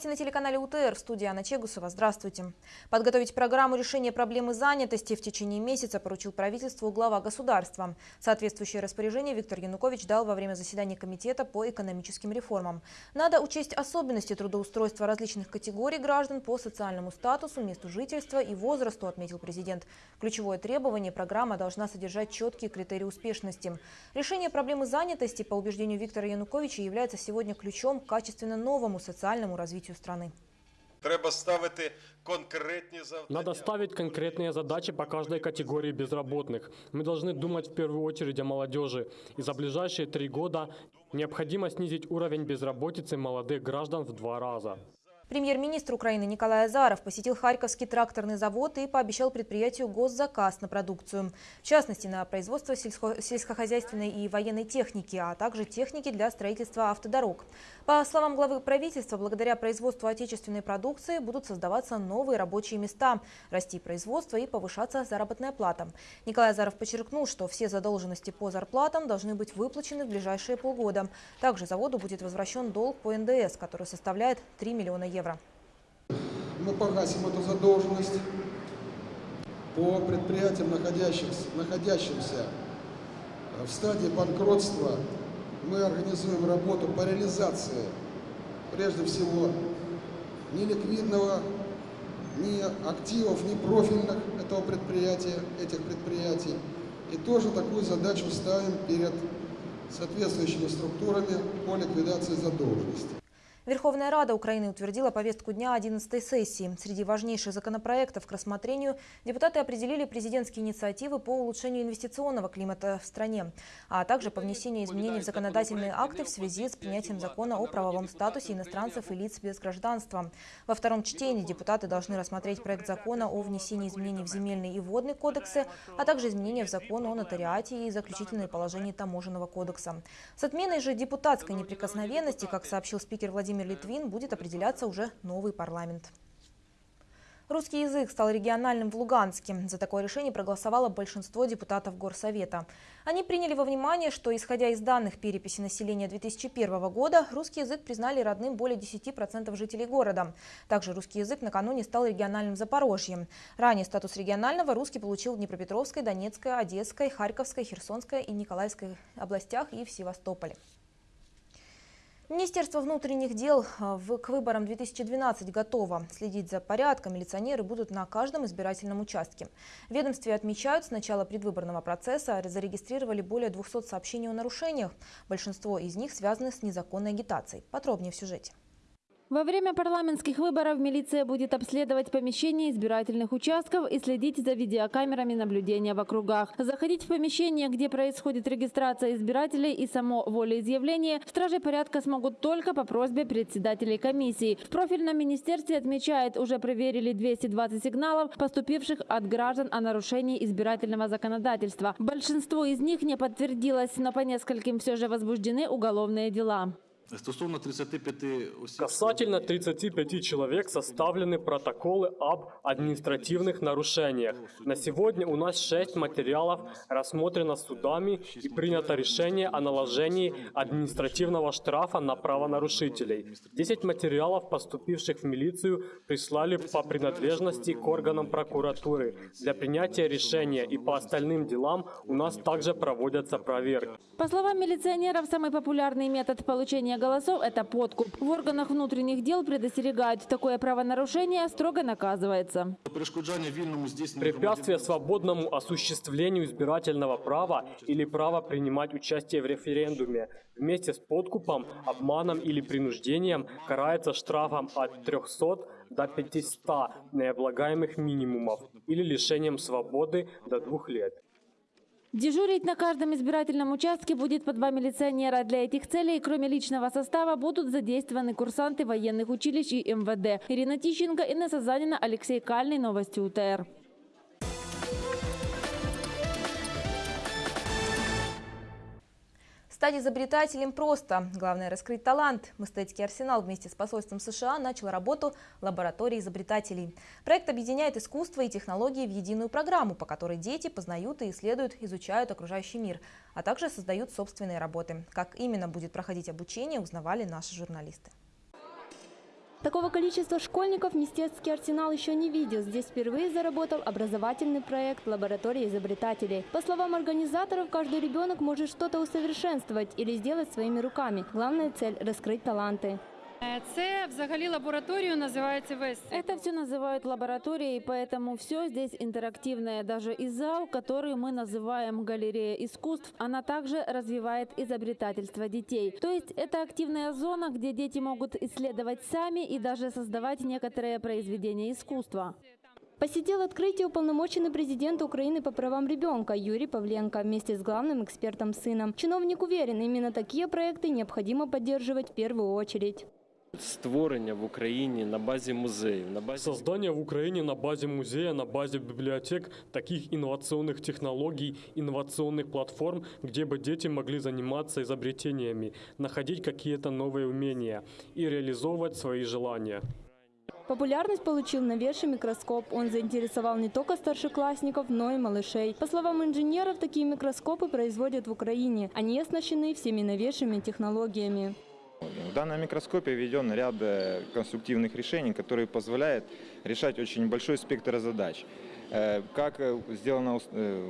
Новости на телеканале УТР. В студии Анна Чегусова. Здравствуйте. Подготовить программу решения проблемы занятости в течение месяца поручил правительству глава государства. Соответствующее распоряжение Виктор Янукович дал во время заседания Комитета по экономическим реформам. Надо учесть особенности трудоустройства различных категорий граждан по социальному статусу, месту жительства и возрасту, отметил президент. Ключевое требование – программа должна содержать четкие критерии успешности. Решение проблемы занятости, по убеждению Виктора Януковича, является сегодня ключом к качественно новому социальному развитию страны. Треба ставити конкретні завдання. Надо ставить конкретные задачи по каждой категории безработных. Мы должны думать в первую очередь о молодежи. И за ближайшие три года необходимо снизить уровень безработицы молодых граждан в два раза. Премьер-министр Украины Николай Азаров посетил Харьковский тракторный завод и пообещал предприятию госзаказ на продукцию. В частности, на производство сельско сельскохозяйственной и военной техники, а также техники для строительства автодорог. По словам главы правительства, благодаря производству отечественной продукции будут создаваться новые рабочие места, расти производство и повышаться заработная плата. Николай Азаров подчеркнул, что все задолженности по зарплатам должны быть выплачены в ближайшие полгода. Также заводу будет возвращен долг по НДС, который составляет 3 миллиона евро евро. Мы погасим эту задолженность по предприятиям, находящихся, находящимся в стадии банкротства. Мы организуем работу по реализации, прежде всего, неликвидного, ни активов, ни профильных этого предприятия, этих предприятий. И тоже такую задачу ставим перед соответствующими структурами по ликвидации задолженности. Верховная Рада Украины утвердила повестку дня 11 сессии. Среди важнейших законопроектов к рассмотрению депутаты определили президентские инициативы по улучшению инвестиционного климата в стране, а также по внесению изменений в законодательные акты в связи с принятием закона о правовом статусе иностранцев и лиц без гражданства. Во втором чтении депутаты должны рассмотреть проект закона о внесении изменений в земельный и водный кодексы, а также изменения в закон о нотариате и заключительные положения таможенного кодекса. С отменой же депутатской неприкосновенности, как сообщил спикер Владимир Владимир Литвин будет определяться уже новый парламент. Русский язык стал региональным в Луганске. За такое решение проголосовало большинство депутатов Горсовета. Они приняли во внимание, что, исходя из данных переписи населения 2001 года, русский язык признали родным более 10% жителей города. Также русский язык накануне стал региональным в Запорожье. Ранее статус регионального русский получил в Днепропетровской, Донецкой, Одесской, Харьковской, Херсонской и Николаевской областях и в Севастополе. Министерство внутренних дел а, к выборам 2012 готово. Следить за порядком милиционеры будут на каждом избирательном участке. Ведомстве отмечают, с начала предвыборного процесса зарегистрировали более 200 сообщений о нарушениях. Большинство из них связаны с незаконной агитацией. Подробнее в сюжете. Во время парламентских выборов милиция будет обследовать помещения избирательных участков и следить за видеокамерами наблюдения в округах. Заходить в помещение, где происходит регистрация избирателей и само волеизъявление, стражи порядка смогут только по просьбе председателей комиссии. В профильном министерстве отмечает, уже проверили 220 сигналов, поступивших от граждан о нарушении избирательного законодательства. Большинство из них не подтвердилось, но по нескольким все же возбуждены уголовные дела. Стосовно 35 осіб... Касательно 35 человек составлены протоколы об административных нарушениях. На сегодня у нас 6 материалов рассмотрено судами и принято решение о наложении административного штрафа на правонарушителей. 10 материалов, поступивших в милицию, прислали по принадлежности к органам прокуратуры. Для принятия решения и по остальным делам у нас также проводятся проверки. По словам милиционеров, самый популярный метод получения голосов – это подкуп. В органах внутренних дел предостерегают, такое правонарушение строго наказывается. Препятствие свободному осуществлению избирательного права или права принимать участие в референдуме вместе с подкупом, обманом или принуждением карается штрафом от 300 до 500 необлагаемых минимумов или лишением свободы до двух лет. Дежурить на каждом избирательном участке будет по два милиционера. Для этих целей, кроме личного состава, будут задействованы курсанты военных училищ и МВД. Ирина Тищенко, Инесса Занина, Алексей Кальный. Новости УТР. Стать изобретателем просто. Главное – раскрыть талант. Мистецкий арсенал вместе с посольством США начал работу лаборатории изобретателей. Проект объединяет искусство и технологии в единую программу, по которой дети познают и исследуют, изучают окружающий мир, а также создают собственные работы. Как именно будет проходить обучение, узнавали наши журналисты. Такого количества школьников Мистецкий арсенал еще не видел. Здесь впервые заработал образовательный проект «Лаборатория изобретателей». По словам организаторов, каждый ребенок может что-то усовершенствовать или сделать своими руками. Главная цель – раскрыть таланты. Е, Це взагалі лабораторію називається весь. Это все называют лабораторией, поэтому все здесь интерактивное. Даже и зал, который мы называем галерея искусств, она также развивает изобретательство детей. То есть это активная зона, где дети могут исследовать сами и даже создавать некоторые произведения искусства. Посетил открытие уполномоченный президент Украины по правам ребенка Юрий Павленко вместе с главным экспертом сыном. Чиновник уверен, именно такие проекты необходимо поддерживать в первую очередь. Створення в Україні на базі музеїв, на базі Создание в Украине на базе музея, на базе библиотек таких инновационных технологий, инновационных платформ, где бы дети могли заниматься изобретениями, находить какие-то новые умения и реализовывать свои желания. Популярность получил новейший микроскоп. Он заинтересовал не только старшеклассников, но и малышей. По словам инженеров, такие микроскопы производят в Украине. Они оснащены всеми новейшими технологиями. В данном микроскопе введен ряд э, конструктивных решений, которые позволяют решать очень большой спектр задач. Э, Как э, сделана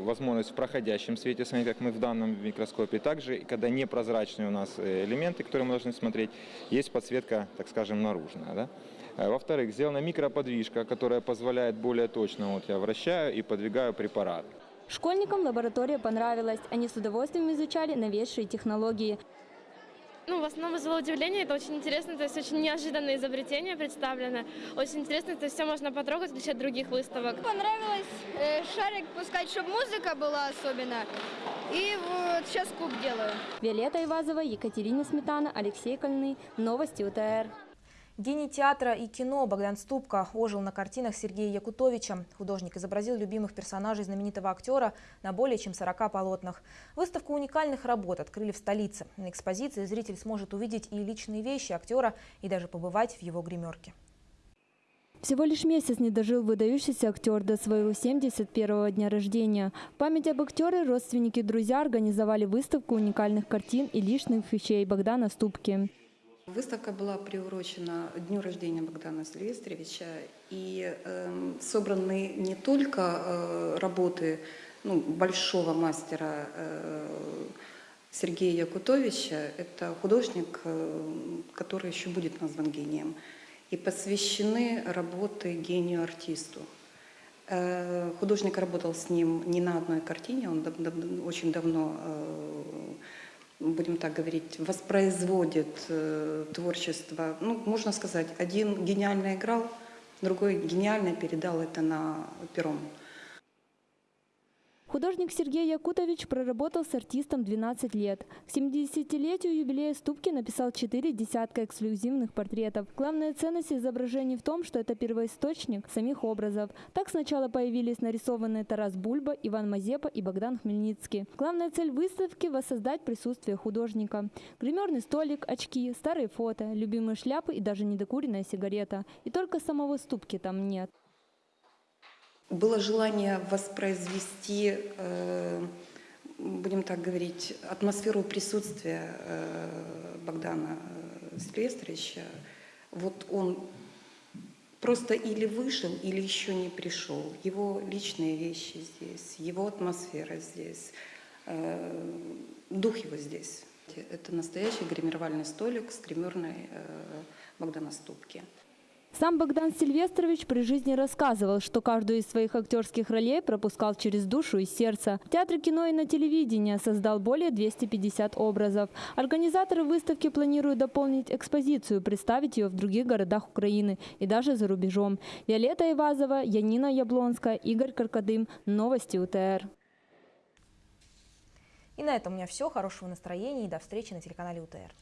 возможность в проходящем свете, как мы в данном микроскопе, также, когда непрозрачные у нас элементы, которые мы должны смотреть, есть подсветка, так скажем, наружная. Да? Во-вторых, сделана микроподвижка, которая позволяет более точно, вот я вращаю и подвигаю препарат. Школьникам лаборатория понравилась. Они с удовольствием изучали новейшие технологии. Ну, в основном вызвало удивление, это очень интересно, то есть очень неожиданные изобретения представлены. Очень интересно, то есть все можно потрогать, в отличие от других выставок. Понравилось э, шарик пускать, чтобы музыка была особенно. И вот сейчас куб делаю. Виолетта Ивазова, Екатерина Сметана, Алексей Кольный. Новости УТР. Гений театра и кино Богдан Ступка ожил на картинах Сергея Якутовича. Художник изобразил любимых персонажей знаменитого актера на более чем 40 полотнах. Выставку уникальных работ открыли в столице. На экспозиции зритель сможет увидеть и личные вещи актера, и даже побывать в его гримерке. Всего лишь месяц не дожил выдающийся актер до своего 71-го дня рождения. В память об актере родственники и друзья организовали выставку уникальных картин и личных вещей Богдана Ступки. Выставка была приурочена дню рождения Богдана Сильвестровича, и э, собраны не только э, работы ну, большого мастера э, Сергея Якутовича, это художник, э, который еще будет назван гением, и посвящены работы гению-артисту. Э, Художник работал с ним не на одной картине, он очень давно э, будем так говорить, воспроизводит э, творчество. Ну, можно сказать, один гениально играл, другой гениально передал это на пером. Художник Сергей Якутович проработал с артистом 12 лет. К 70-летию юбилея Ступки написал четыре десятка эксклюзивных портретов. Главная ценность изображений в том, что это первоисточник самих образов. Так сначала появились нарисованные Тарас Бульба, Иван Мазепа и Богдан Хмельницкий. Главная цель выставки – воссоздать присутствие художника. Гримерный столик, очки, старые фото, любимые шляпы и даже недокуренная сигарета. И только самого Ступки там нет. Было желание воспроизвести, э, будем так говорить, атмосферу присутствия э, Богдана э, Сильвестровича. Вот он просто или вышел, или еще не пришел. Его личные вещи здесь, его атмосфера здесь, дух его здесь. Это настоящий гримировальный столик с гримерной Богдана Ступки. Сам Богдан Сильвестрович при жизни рассказывал, что каждую из своих актерских ролей пропускал через душу и сердце. В театре кино и на телевидении создал более 250 образов. Организаторы выставки планируют дополнить экспозицию, представить ее в других городах Украины и даже за рубежом. Виолетта Ивазова, Янина Яблонская, Игорь Каркадым. Новости УТР. И на этом у меня все. Хорошего настроения и до встречи на телеканале УТР.